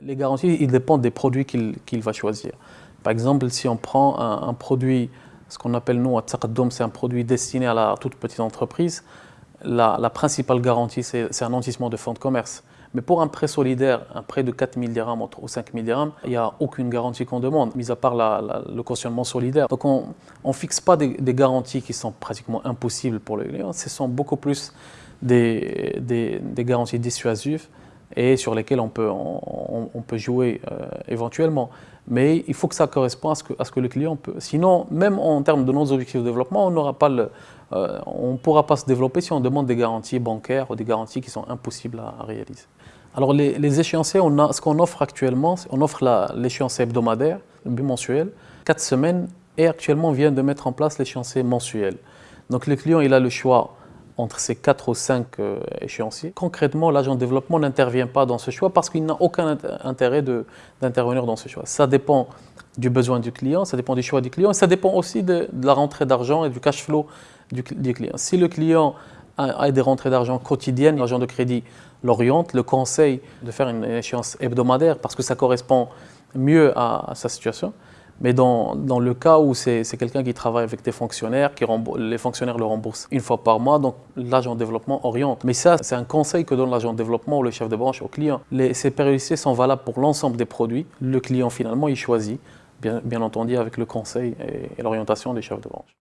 Les garanties, ils dépendent des produits qu'il va choisir. Par exemple, si on prend un, produit, ce qu'on appelle nous, c'est un produit destiné à la toute petite entreprise, la, principale garantie, c'est un nantissement de fonds de commerce. Mais pour un prêt solidaire, un prêt de 4 000 dirhams ou 5 000 dirhams, il n'y a aucune garantie qu'on demande, mis à part le cautionnement solidaire. Donc on ne fixe pas des, garanties qui sont pratiquement impossibles pour les clients, ce sont beaucoup plus des garanties dissuasives et sur lesquels on peut, on, peut jouer euh, éventuellement. Mais il faut que ça corresponde à ce que, à ce que le client peut. Sinon, même en termes de nos objectifs de développement, on le, euh, ne pourra pas se développer si on demande des garanties bancaires ou des garanties qui sont impossibles à, réaliser. Alors les, les échéanciers, on a, ce qu'on offre actuellement, on offre l'échéancier hebdomadaire, bimensuel, 4 semaines, et actuellement on vient de mettre en place l'échéancier mensuel. Donc le client il a le choix entre ces 4 ou 5 euh, échéanciers. Concrètement, l'agent de développement n'intervient pas dans ce choix parce qu'il n'a aucun intérêt d'intervenir dans ce choix. Ça dépend du besoin du client, ça dépend du choix du client, ça dépend aussi de, la rentrée d'argent et du cash flow du, client. Si le client a, des rentrées d'argent quotidiennes, l'agent de crédit l'oriente, le conseille de faire une échéance hebdomadaire parce que ça correspond mieux à sa situation. Mais dans, dans, le cas où c'est quelqu'un qui travaille avec des fonctionnaires, qui les fonctionnaires le remboursent une fois par mois, donc l'agent de développement oriente. Mais ça, c'est un conseil que donne l'agent de développement ou le chef de branche au client. Les, ces périodicités sont valables pour l'ensemble des produits. Le client, finalement, il choisit, bien, bien entendu, avec le conseil et, et l'orientation des chefs de branche.